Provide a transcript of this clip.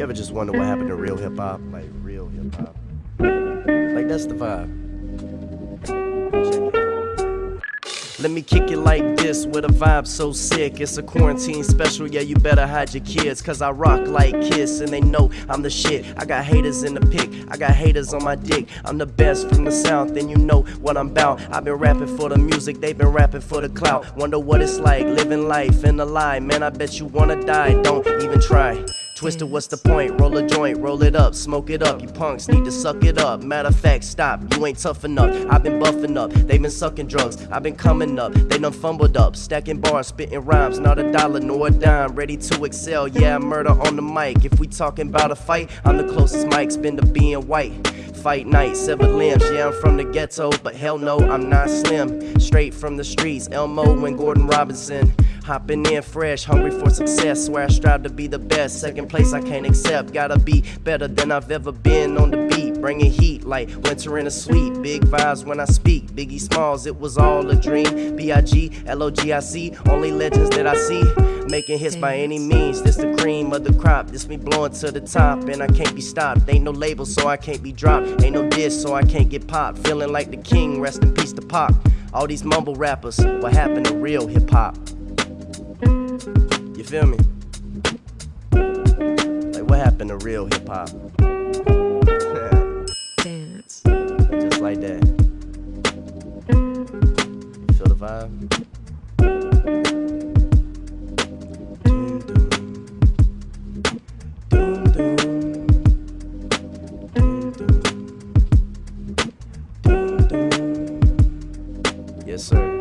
You ever just wonder what happened to real hip hop? Like real hip hop. Like that's the vibe. Let me kick it like this with a vibe so sick. It's a quarantine special, yeah, you better hide your kids. Cause I rock like Kiss and they know I'm the shit. I got haters in the pic, I got haters on my dick. I'm the best from the south, and you know what I'm about. I've been rapping for the music, they've been rapping for the clout. Wonder what it's like living life in a lie. Man, I bet you wanna die, don't even try. Twisted, what's the point? Roll a joint, roll it up, smoke it up. You punks need to suck it up. Matter of fact, stop, you ain't tough enough. I've been buffing up, they been sucking drugs. I've been coming up, they done fumbled up. Stacking bars, spitting rhymes, not a dollar nor a dime. Ready to excel, yeah, murder on the mic. If we talking about a fight, I'm the closest Mike's been to being white. Fight night, severed limbs. Yeah, I'm from the ghetto, but hell no, I'm not slim. Straight from the streets, Elmo and Gordon Robinson. Hopping in fresh, hungry for success. Swear I strive to be the best. Second place I can't accept. Gotta be better than I've ever been on the beat. Bringing heat like winter in a suite. Big vibes when I speak. Biggie Smalls, it was all a dream. B I G L O G I C, only legends that I see. Making hits by any means. This the cream of the crop. This me blowing to the top, and I can't be stopped. Ain't no label, so I can't be dropped. Ain't no diss, so I can't get popped. Feeling like the king. Rest in peace to Pac. All these mumble rappers, what happened to real hip hop? You feel me? Like what happened to real hip hop? Dance. Just like that. You feel the vibe? Yes, sir.